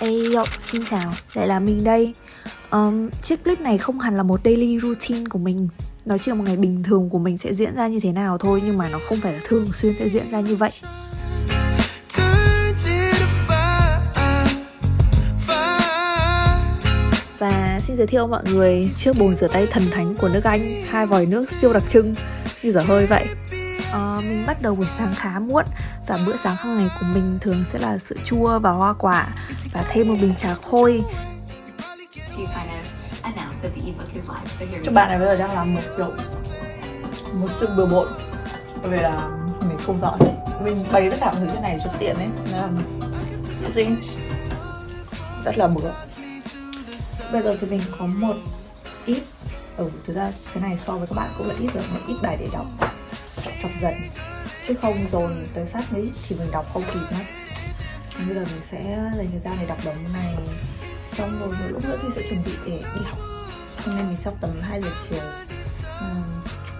Ayo, xin chào, lại là mình đây. Um, Chiếc clip này không hẳn là một daily routine của mình. Nó chỉ là một ngày bình thường của mình sẽ diễn ra như thế nào thôi Nhưng mà nó không phải là thường xuyên sẽ diễn ra như vậy. Và xin giới thiệu mọi người chiếc bồn rửa tay thần thánh của nước Anh Hai vòi nước siêu đặc trưng như dở hơi vậy uh, mình bắt đầu buổi sáng khá muộn và bữa sáng hàng ngày của mình thường sẽ là sữa chua và hoa quả và thêm một bình trà khôi. Cho bạn này bây giờ đang làm một kiểu một sự bừa bộn. Bởi vì là mình không rõ. Mình bày tất cả mọi thứ thế này cho tiện ấy. Nên là gì rất là bừa. Bây giờ thì mình có một ít. Ừ thực ra cái này so với các bạn cũng là ít rồi. Một ít bài để đọc đọc dần chứ không dồn tới sát đấy thì mình đọc không kịp mất bây giờ mình sẽ dành thời gian để đọc đống này. Xong rồi một lúc nữa thì sẽ chuẩn bị để đi học. Hôm nay mình sắp tầm 2 giờ chiều. Uhm,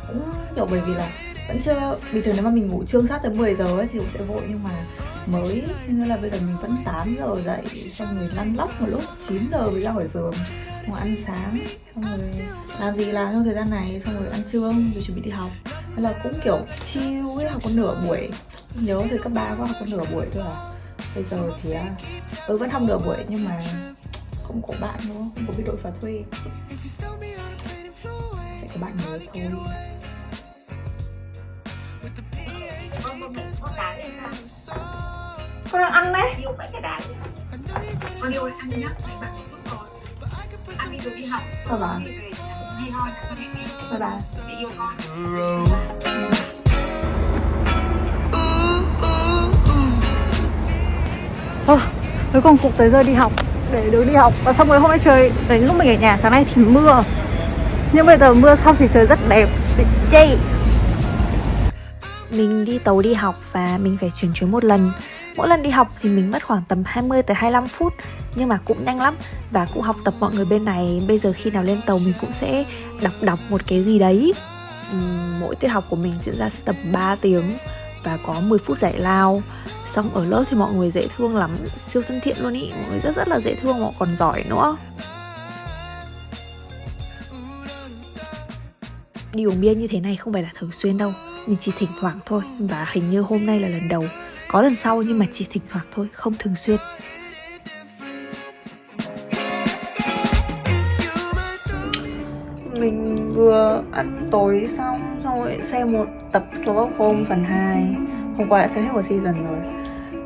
cũng kiểu bởi vì là vẫn chưa bình thường nếu mà mình ngủ trương sát tới 10 giờ ấy thì cũng sẽ vội nhưng mà mới nên là bây giờ mình vẫn 8 giờ dậy xong rồi lăn lóc một lúc 9 giờ mới ra khỏi giường. Ngồi ăn sáng xong rồi làm gì làm trong thời gian này xong rồi ăn trưa rồi chuẩn bị đi học là cũng kiểu chill ấy học có nửa buổi. Nhớ thời cấp ba có học có nửa buổi thôi à? Bây giờ thì ừ vẫn học nửa buổi nhưng mà không có bạn nữa không có biết đội phá thuê. Sẽ có bạn nhớ thôi. Con đang ăn đấy. Yêu phải cái đạn con yêu ăn nhá. Phải bạn chút rồi ăn đi rồi đi học. Bye bye. Bye bye. Để Ờ, cuối cùng cũng tới giờ đi học để được đi học. Và xong rồi hôm nay trời đến lúc mình ở nhà sáng nay thì mưa. Nhưng bây giờ mưa xong thì trời rất đẹp bị chê mình đi tàu đi học và mình phải chuyển chuyến một lần Mỗi lần đi học thì mình mất khoảng tầm 20 tới 25 phút, Nhưng mà cũng nhanh lắm. Và cũng học tập mọi người bên này, Bây giờ khi nào lên tàu mình cũng sẽ đọc đọc một cái gì đấy. Mỗi tiết học của mình diễn ra sẽ tầm 3 tiếng Và có 10 phút giải lao. Xong ở lớp thì mọi người dễ thương lắm, Siêu thân thiện luôn ý. Mọi người rất rất là dễ thương, mọi còn giỏi nữa. Đi uống bia như thế này không phải là thường xuyên đâu, Mình chỉ thỉnh thoảng thôi. Và hình như hôm nay là lần đầu có lần sau nhưng mà chỉ thỉnh thoảng thôi Không thường xuyên. Mình vừa ăn tối xong Xong rồi xem một tập Sherlock Holmes phần 2 Hôm qua đã xem hết một season rồi.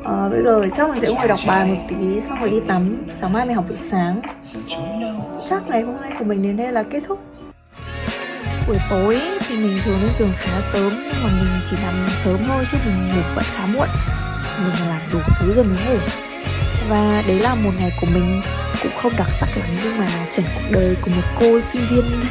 À, Bây giờ chắc mình sẽ ngồi đọc bài một tí Xong rồi đi tắm. Sáng mai mình học buổi sáng. Chắc ngày hôm nay của mình đến đây là kết thúc buổi tối thì mình thường lên giường khá sớm, nhưng mà mình chỉ nằm sớm thôi chứ mình ngủ vẫn khá muộn. Mình làm đủ thứ rồi mới ngủ. Và đấy là một ngày của mình cũng không đặc sắc lắm, nhưng mà chuẩn cuộc đời của một cô sinh viên